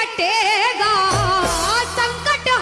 ಕಟ್ಟೇಗಾ